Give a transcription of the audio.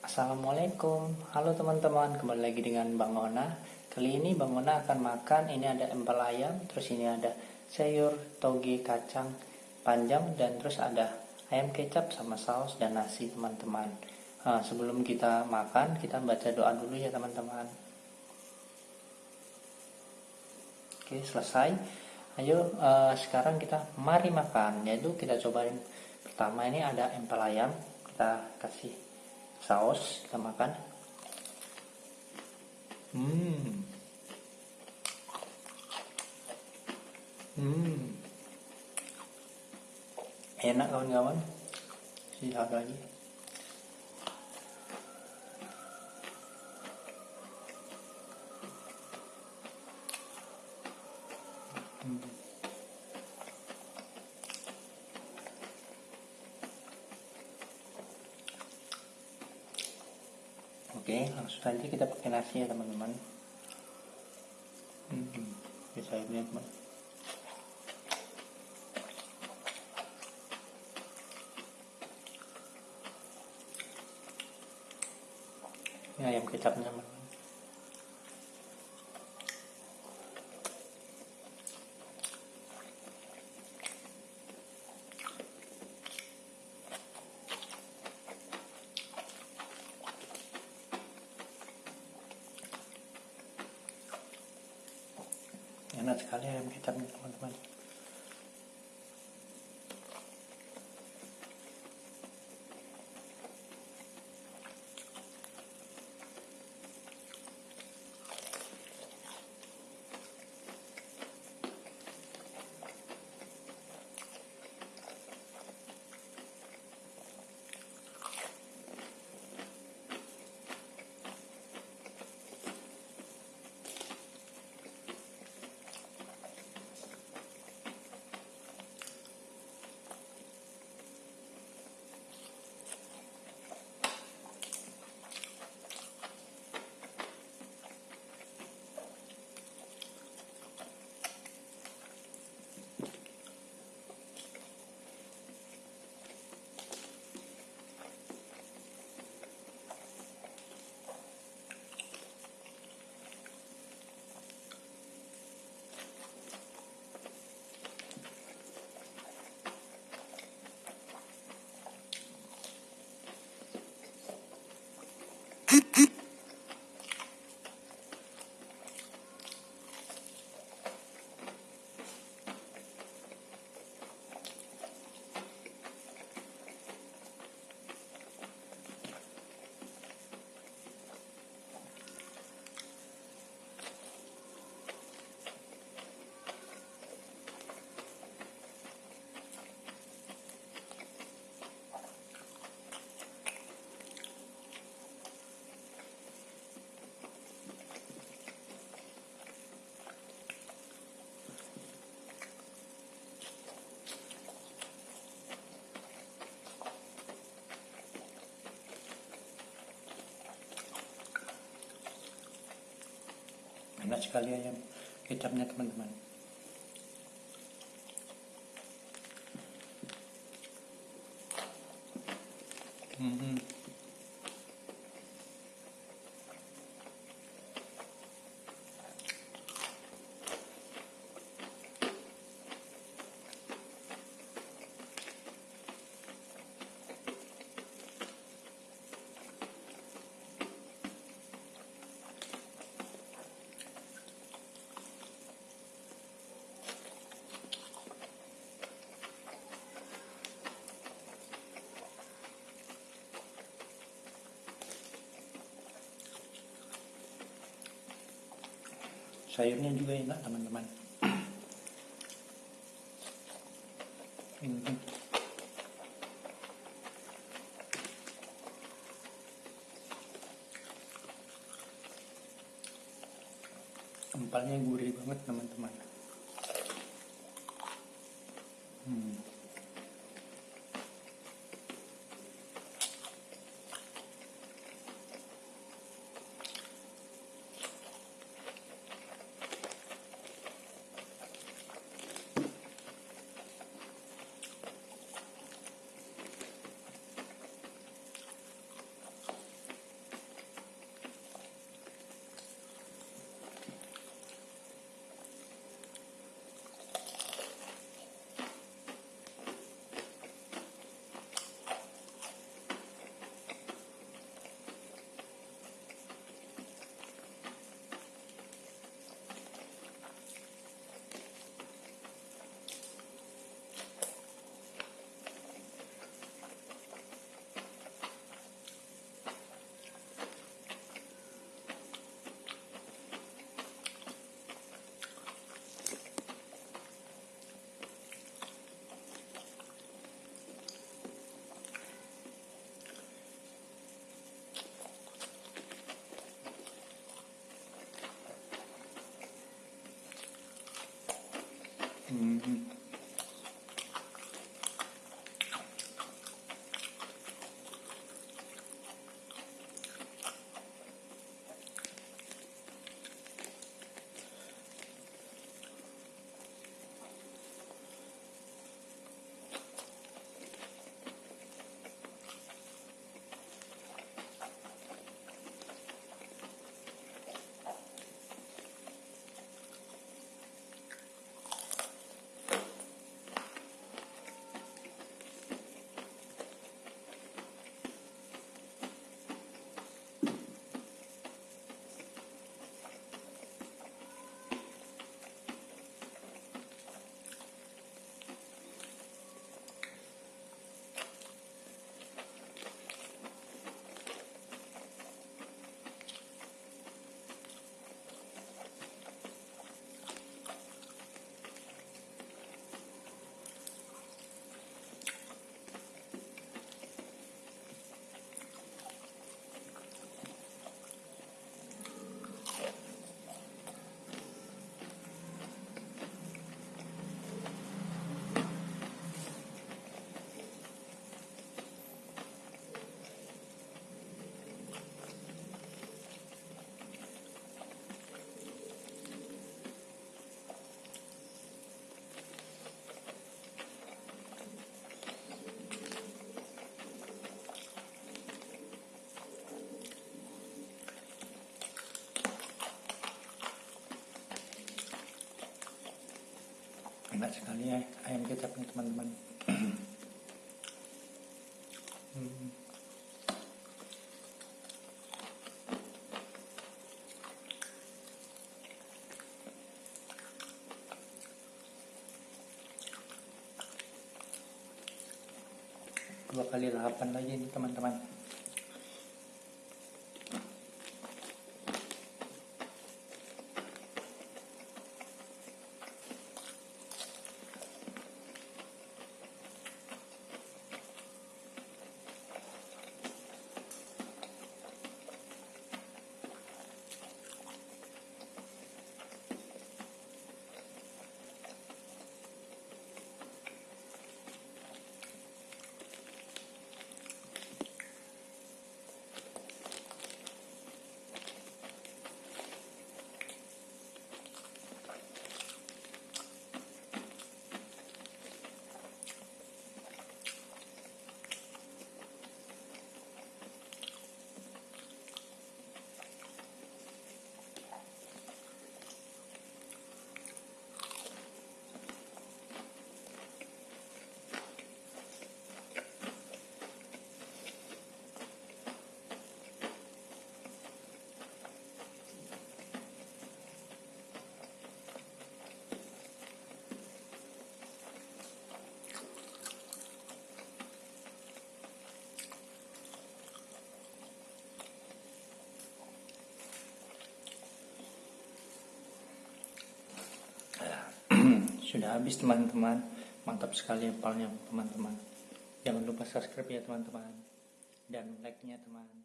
Assalamualaikum. Halo teman-teman Kembali lagi dengan Bang Ona. Kali ini Bang Ona akan makan Ini ada empal ayam Terus ini ada sayur toge kacang panjang Dan terus ada ayam kecap sama saus dan nasi teman-teman. Nah, Sebelum kita makan Kita baca doa dulu ya teman-teman. Oke selesai. Ayo uh, sekarang kita mari makan. Yaitu kita cobain. Pertama ini ada empal ayam Kita kasih saus kita makan. Hmm. Hmm. Enak kawan-kawan lihat lagi oke langsung saja kita pakai nasi ya teman-teman. Hmm, bisa lihat teman ini ayam kecapnya teman enak sekali ayam kecapnya teman-teman enak sekali ayam kecapnya teman-teman hmm. Sayurnya juga enak teman-teman hmm. empalnya gurih banget teman-teman hmm. Hmm. Enak sekali ya ayam kecapnya teman-teman. Dua kali lapan lagi nih teman-teman sudah habis teman-teman. Mantap sekali apalnya teman-teman. Jangan lupa subscribe ya teman-teman. Dan like nya teman